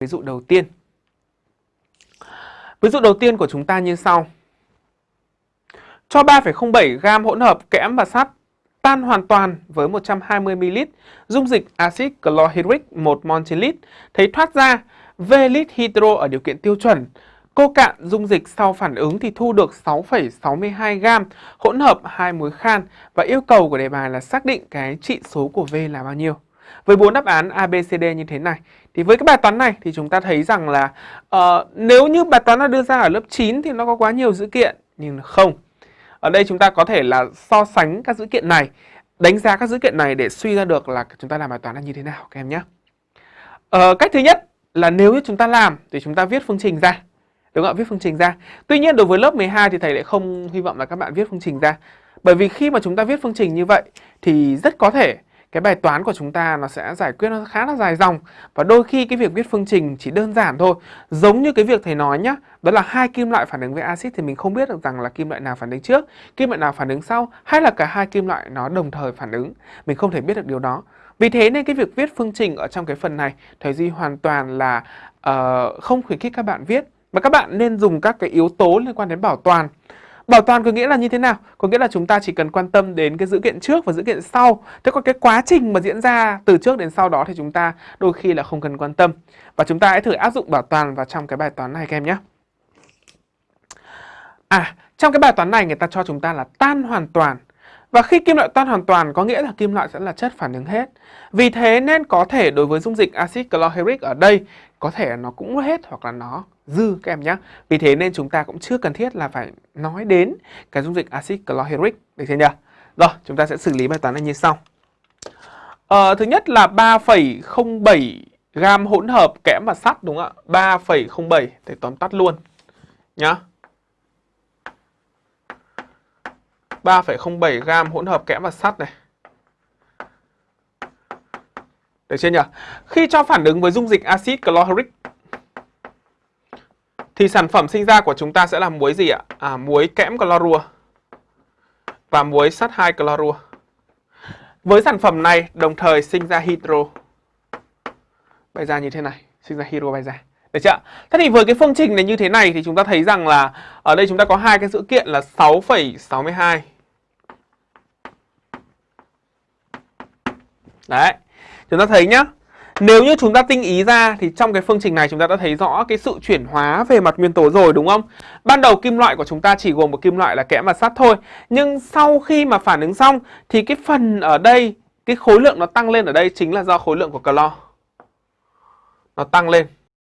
ví dụ đầu tiên. Ví dụ đầu tiên của chúng ta như sau. Cho 3,07 gam hỗn hợp kẽm và sắt tan hoàn toàn với 120 ml dung dịch axit chlorhydric 1 mol trên lít, thấy thoát ra V lít hydro ở điều kiện tiêu chuẩn. Cô cạn dung dịch sau phản ứng thì thu được 6,62 gam hỗn hợp hai muối khan và yêu cầu của đề bài là xác định cái trị số của V là bao nhiêu. Với bốn đáp án A, B, C, D như thế này thì với cái bài toán này thì chúng ta thấy rằng là uh, nếu như bài toán nó đưa ra ở lớp 9 thì nó có quá nhiều dữ kiện nhưng không. Ở đây chúng ta có thể là so sánh các dữ kiện này, đánh giá các dữ kiện này để suy ra được là chúng ta làm bài toán là như thế nào các em nhé. Uh, cách thứ nhất là nếu như chúng ta làm thì chúng ta viết phương trình ra. Đúng không ạ? Viết phương trình ra. Tuy nhiên đối với lớp 12 thì thầy lại không hy vọng là các bạn viết phương trình ra. Bởi vì khi mà chúng ta viết phương trình như vậy thì rất có thể cái bài toán của chúng ta nó sẽ giải quyết nó khá là dài dòng. Và đôi khi cái việc viết phương trình chỉ đơn giản thôi. Giống như cái việc thầy nói nhá đó là hai kim loại phản ứng với axit thì mình không biết được rằng là kim loại nào phản ứng trước kim loại nào phản ứng sau hay là cả hai kim loại nó đồng thời phản ứng. Mình không thể biết được điều đó. Vì thế nên cái việc viết phương trình ở trong cái phần này thầy duy hoàn toàn là uh, không khuyến khích các bạn viết. Mà các bạn nên dùng các cái yếu tố liên quan đến bảo toàn. Bảo toàn có nghĩa là như thế nào? Có nghĩa là chúng ta chỉ cần quan tâm đến cái dữ kiện trước và dữ kiện sau. Thế còn cái quá trình mà diễn ra từ trước đến sau đó thì chúng ta đôi khi là không cần quan tâm. Và chúng ta hãy thử áp dụng bảo toàn vào trong cái bài toán này các em nhé. À, trong cái bài toán này người ta cho chúng ta là tan hoàn toàn. Và khi kim loại tan hoàn toàn có nghĩa là kim loại sẽ là chất phản ứng hết. Vì thế nên có thể đối với dung dịch axit chlorhydric ở đây có thể nó cũng hết hoặc là nó dư các em nhé. Vì thế nên chúng ta cũng chưa cần thiết là phải nói đến cái dung dịch axit chlorhydric được chưa nhỉ? Rồi, chúng ta sẽ xử lý bài toán này như sau. Ờ, thứ nhất là 3,07 gam hỗn hợp kẽm và sắt đúng không ạ? 3,07 để tóm tắt luôn nhá. 3,07 gam hỗn hợp kẽm và sắt này. Được chưa nhỉ? Khi cho phản ứng với dung dịch axit chlorhydric thì sản phẩm sinh ra của chúng ta sẽ là muối gì ạ? À, muối kẽm clorua và muối sắt 2 clorua. Với sản phẩm này đồng thời sinh ra hydro. Bay ra như thế này, sinh ra hydro bay ra. Được chưa? Thế thì với cái phương trình này như thế này thì chúng ta thấy rằng là ở đây chúng ta có hai cái dữ kiện là 6,62. Đấy. Chúng ta thấy nhá. Nếu như chúng ta tinh ý ra thì trong cái phương trình này chúng ta đã thấy rõ cái sự chuyển hóa về mặt nguyên tố rồi đúng không? Ban đầu kim loại của chúng ta chỉ gồm một kim loại là kẽm và sắt thôi. Nhưng sau khi mà phản ứng xong thì cái phần ở đây, cái khối lượng nó tăng lên ở đây chính là do khối lượng của clo. Nó tăng lên